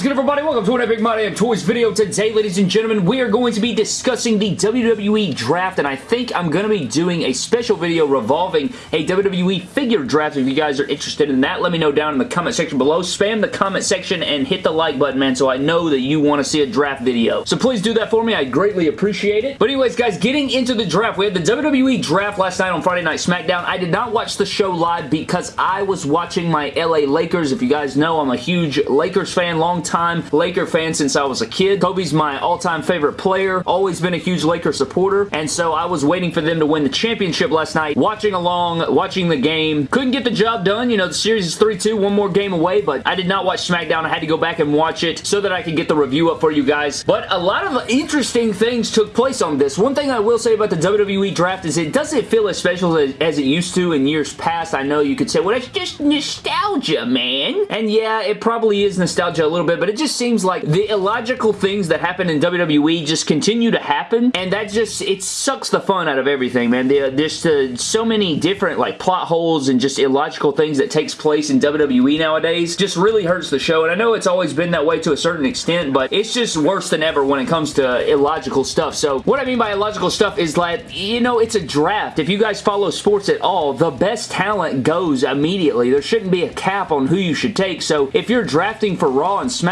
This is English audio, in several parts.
is good everybody? Welcome to an Epic My Damn Toys video. Today, ladies and gentlemen, we are going to be discussing the WWE Draft, and I think I'm going to be doing a special video revolving a WWE figure draft. If you guys are interested in that, let me know down in the comment section below. Spam the comment section and hit the like button, man, so I know that you want to see a draft video. So please do that for me. I greatly appreciate it. But anyways, guys, getting into the draft, we had the WWE Draft last night on Friday Night SmackDown. I did not watch the show live because I was watching my LA Lakers. If you guys know, I'm a huge Lakers fan, long time Laker fan since I was a kid. Kobe's my all-time favorite player, always been a huge Laker supporter, and so I was waiting for them to win the championship last night, watching along, watching the game. Couldn't get the job done. You know, the series is 3-2, one more game away, but I did not watch SmackDown. I had to go back and watch it so that I could get the review up for you guys. But a lot of interesting things took place on this. One thing I will say about the WWE Draft is it doesn't feel as special as, as it used to in years past. I know you could say, well, it's just nostalgia, man. And yeah, it probably is nostalgia a little bit, but it just seems like the illogical things that happen in WWE just continue to happen, and that just, it sucks the fun out of everything, man. There's uh, so many different like plot holes and just illogical things that takes place in WWE nowadays. Just really hurts the show, and I know it's always been that way to a certain extent, but it's just worse than ever when it comes to illogical stuff. So what I mean by illogical stuff is like, you know, it's a draft. If you guys follow sports at all, the best talent goes immediately. There shouldn't be a cap on who you should take, so if you're drafting for Raw and SmackDown,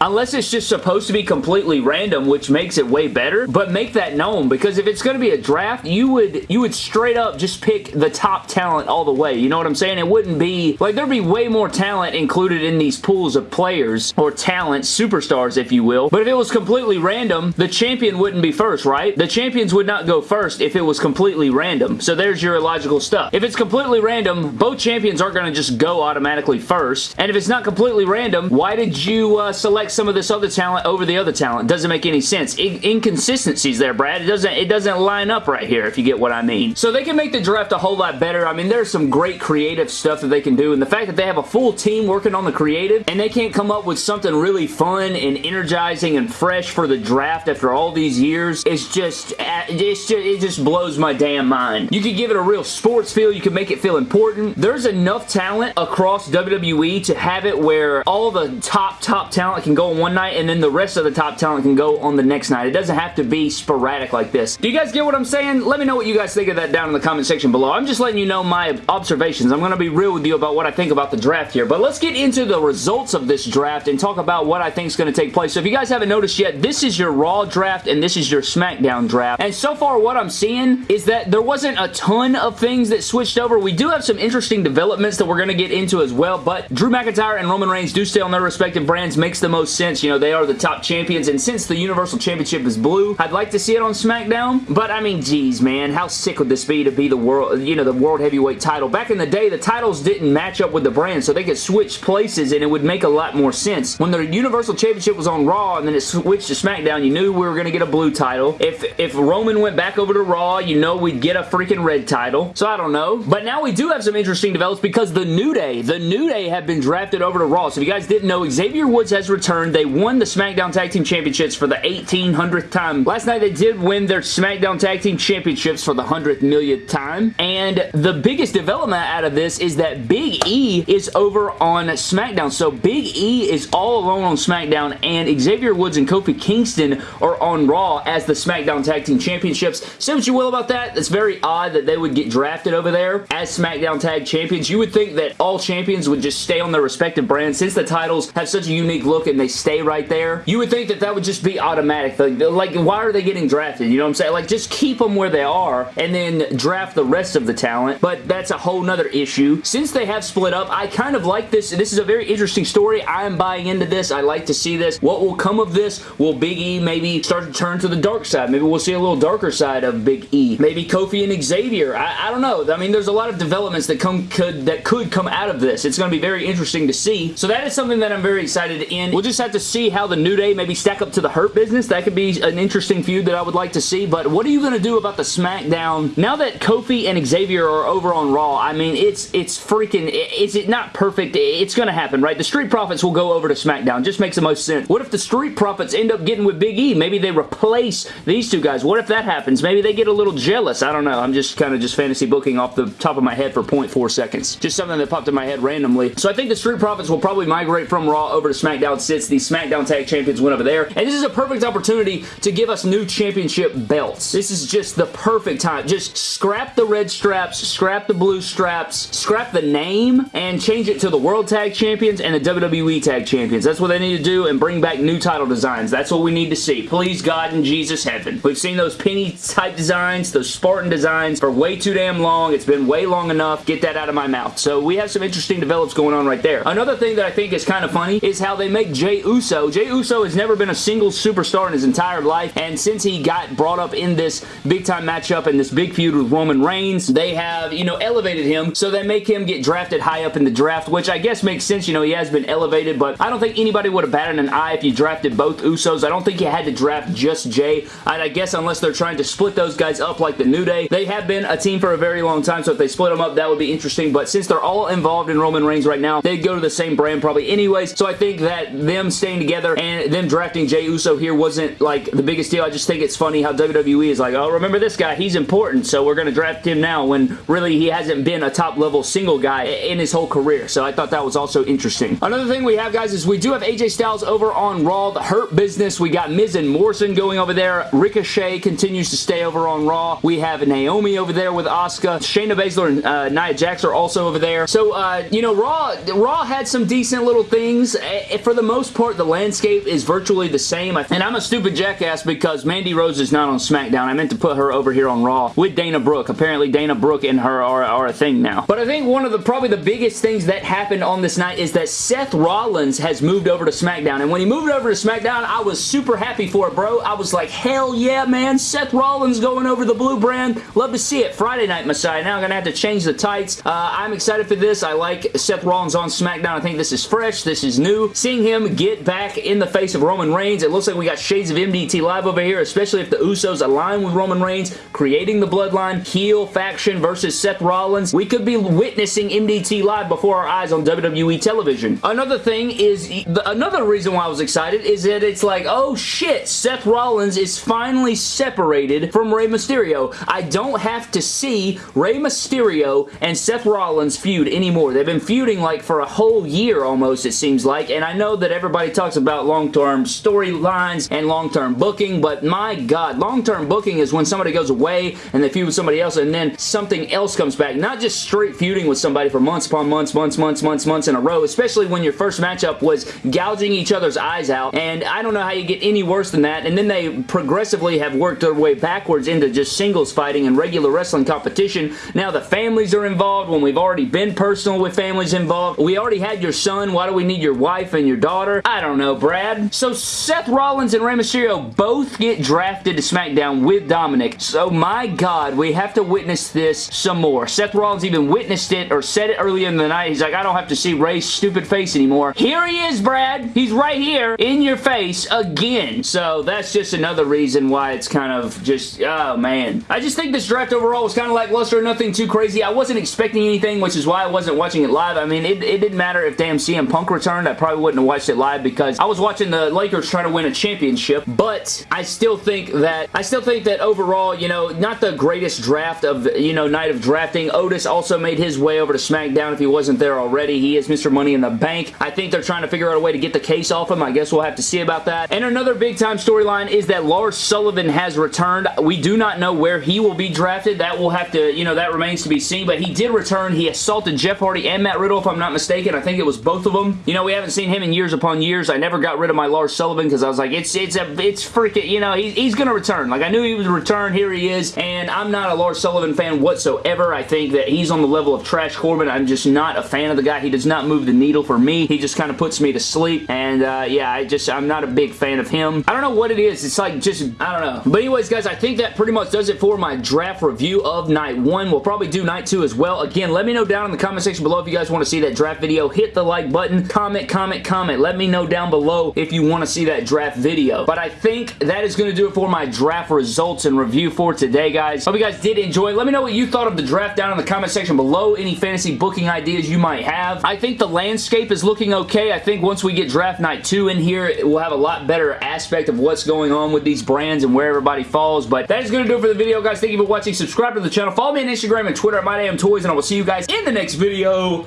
unless it's just supposed to be completely random, which makes it way better, but make that known because if it's going to be a draft, you would you would straight up just pick the top talent all the way. You know what I'm saying? It wouldn't be, like there'd be way more talent included in these pools of players or talent, superstars if you will, but if it was completely random, the champion wouldn't be first, right? The champions would not go first if it was completely random. So there's your illogical stuff. If it's completely random, both champions aren't going to just go automatically first, and if it's not completely random, why did you uh, select some of this other talent over the other talent? Doesn't make any sense. In inconsistencies there, Brad. It doesn't, it doesn't line up right here, if you get what I mean. So they can make the draft a whole lot better. I mean, there's some great creative stuff that they can do, and the fact that they have a full team working on the creative, and they can't come up with something really fun and energizing and fresh for the draft after all these years, is just, uh, it's just, it just blows my damn mind. You could give it a real sports feel. You could make it feel important. There's enough talent across WWE to have it where all the top, top talent can go on one night and then the rest of the top talent can go on the next night. It doesn't have to be sporadic like this. Do you guys get what I'm saying? Let me know what you guys think of that down in the comment section below. I'm just letting you know my observations. I'm going to be real with you about what I think about the draft here, but let's get into the results of this draft and talk about what I think is going to take place. So if you guys haven't noticed yet, this is your Raw draft and this is your SmackDown draft. And so far what I'm seeing is that there wasn't a ton of things that switched over. We do have some interesting developments that we're going to get into as well, but Drew McIntyre and Roman Reigns do stay on their respective brands. Makes the most sense. You know, they are the top champions, and since the Universal Championship is blue, I'd like to see it on SmackDown, but I mean, geez, man, how sick would this be to be the world, you know, the World Heavyweight title? Back in the day, the titles didn't match up with the brand, so they could switch places, and it would make a lot more sense. When the Universal Championship was on Raw, and then it switched to SmackDown, you knew we were going to get a blue title. If, if Roman went back over to Raw, you know we'd get a freaking red title. So I don't know. But now we do have some interesting developments because the New Day, the New Day have been drafted over to Raw. So if you guys didn't know, Xavier Woods has returned. They won the SmackDown Tag Team Championships for the 1800th time. Last night they did win their SmackDown Tag Team Championships for the 100th millionth time. And the biggest development out of this is that Big E is over on SmackDown. So Big E is all alone on SmackDown and Xavier Woods and Kofi Kingston are on Raw as the SmackDown Tag Team Championships. Say what you will about that. It's very odd that they would get drafted over there as SmackDown Tag Champions. You would think that all champions would just stay on their respective brands since the titles have such a unique look and they stay right there. You would think that that would just be automatic. Like, like, why are they getting drafted? You know what I'm saying? Like, just keep them where they are and then draft the rest of the talent, but that's a whole nother issue. Since they have split up, I kind of like this. This is a very interesting story. I am buying into this. I like to see this. What will come of this? Will Big E maybe start to turn to the dark side? Maybe we'll see a little darker side of Big E. Maybe Kofi and Xavier. I, I don't know. I mean, there's a lot of developments that come could that could come out of this. It's going to be very interesting to see. So that is something that I'm very excited in. We'll just have to see how the New Day maybe stack up to the Hurt Business. That could be an interesting feud that I would like to see. But what are you going to do about the SmackDown? Now that Kofi and Xavier are over on Raw, I mean, it's it's freaking, is it not perfect? It's going to happen, right? The Street Profits will go over to SmackDown. Just makes the most sense. What if the Street Profits end up getting with Big E? Maybe they replace these two guys. What if that happens? Maybe they get a little jealous. I don't know. I'm just kind of just fantasy booking off the top of my head for 0.4 seconds. Just something that popped in my head randomly. So I think the Street Profits will probably migrate from Raw over to SmackDown sits. the SmackDown Tag Champions went over there. And this is a perfect opportunity to give us new championship belts. This is just the perfect time. Just scrap the red straps, scrap the blue straps, scrap the name, and change it to the World Tag Champions and the WWE Tag Champions. That's what they need to do and bring back new title designs. That's what we need to see. Please, God and Jesus heaven. We've seen those penny type designs, those Spartan designs for way too damn long. It's been way long enough. Get that out of my mouth. So we have some interesting develops going on right there. Another thing that I think is kind of funny is how they make Jey Uso. Jey Uso has never been a single superstar in his entire life, and since he got brought up in this big-time matchup and this big feud with Roman Reigns, they have, you know, elevated him, so they make him get drafted high up in the draft, which I guess makes sense. You know, he has been elevated, but I don't think anybody would have batted an eye if you drafted both Usos. I don't think you had to draft just Jey. I guess unless they're trying to split those guys up like the New Day. They have been a team for a very long time, so if they split them up, that would be interesting, but since they're all involved in Roman Reigns right now, they'd go to the same brand probably anyways, so I think that them staying together and them drafting Jey Uso here wasn't like the biggest deal. I just think it's funny how WWE is like, oh, remember this guy? He's important, so we're going to draft him now when really he hasn't been a top-level single guy in his whole career, so I thought that was also interesting. Another thing we have, guys, is we do have AJ Styles over on Raw, the Hurt Business. We got Miz and Morrison going over there. Ricochet continues to stay over on Raw. We have Naomi over there with Asuka. Shayna Baszler and uh, Nia Jax are also over there. So, uh, you know, Raw, Raw had some decent little things. For the most part, the landscape is virtually the same. And I'm a stupid jackass because Mandy Rose is not on SmackDown. I meant to put her over here on Raw with Dana Brooke. Apparently, Dana Brooke and her are, are a thing now. But I think one of the probably the biggest things that happened on this night is that Seth Rollins has moved over to SmackDown. And when he moved over to SmackDown, I was super happy for it, bro. I was like, hell yeah, man. Seth Rollins going over the blue brand. Love to see it. Friday Night Messiah. Now I'm going to have to change the tights. Uh, I'm excited for this. I like Seth Rollins on SmackDown. I think this is fresh. This is new. Seeing him get back in the face of Roman Reigns, it looks like we got shades of MDT Live over here, especially if the Usos align with Roman Reigns, creating the Bloodline heel faction versus Seth Rollins. We could be witnessing MDT Live before our eyes on WWE television. Another thing is, another reason why I was excited is that it's like, oh shit, Seth Rollins is finally separated from Rey Mysterio. I don't have to see Rey Mysterio and Seth Rollins feud anymore. They've been feuding like for a whole year almost, it seems like, and I know that everybody talks about long-term storylines and long-term booking, but my god, long-term booking is when somebody goes away and they feud with somebody else and then something else comes back. Not just straight feuding with somebody for months upon months, months, months, months, months in a row, especially when your first matchup was gouging each other's eyes out, and I don't know how you get any worse than that, and then they progressively have worked their way backwards into just singles fighting and regular wrestling competition. Now the families are involved when we've already been personal with families involved. We already had your son. Why do we need your wife and your daughter? I don't know, Brad. So Seth Rollins and Rey Mysterio both get drafted to SmackDown with Dominic. So my God, we have to witness this some more. Seth Rollins even witnessed it or said it earlier in the night. He's like, I don't have to see Rey's stupid face anymore. Here he is, Brad. He's right here in your face again. So that's just another reason why it's kind of just, oh man. I just think this draft overall was kind of lackluster, and nothing too crazy. I wasn't expecting anything, which is why I wasn't watching it live. I mean, it, it didn't matter if damn CM Punk returned. I probably wouldn't have watched it live because I was watching the Lakers try to win a championship, but I still think that, I still think that overall, you know, not the greatest draft of, you know, night of drafting. Otis also made his way over to SmackDown if he wasn't there already. He is Mr. Money in the Bank. I think they're trying to figure out a way to get the case off him. I guess we'll have to see about that. And another big time storyline is that Lars Sullivan has returned. We do not know where he will be drafted. That will have to, you know, that remains to be seen, but he did return. He assaulted Jeff Hardy and Matt Riddle, if I'm not mistaken. I think it was both of them. You know, we haven't seen him in years upon years. I never got rid of my Lars Sullivan because I was like, it's it's a it's freaking, you know, he, he's going to return. Like, I knew he would return. Here he is, and I'm not a Lars Sullivan fan whatsoever. I think that he's on the level of Trash Corbin. I'm just not a fan of the guy. He does not move the needle for me. He just kind of puts me to sleep, and uh, yeah, I just, I'm not a big fan of him. I don't know what it is. It's like just, I don't know. But anyways, guys, I think that pretty much does it for my draft review of night one. We'll probably do night two as well. Again, let me know down in the comment section below if you guys want to see that draft video. Hit the like button. Comment, comment, comment. Let me know down below if you want to see that draft video. But I think that is going to do it for my draft results and review for today, guys. Hope you guys did enjoy. Let me know what you thought of the draft down in the comment section below. Any fantasy booking ideas you might have. I think the landscape is looking okay. I think once we get draft night two in here, we'll have a lot better aspect of what's going on with these brands and where everybody falls. But that is going to do it for the video, guys. Thank you for watching. Subscribe to the channel. Follow me on Instagram and Twitter at MyDamnToys, and I will see you guys in the next video.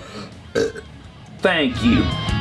Thank you.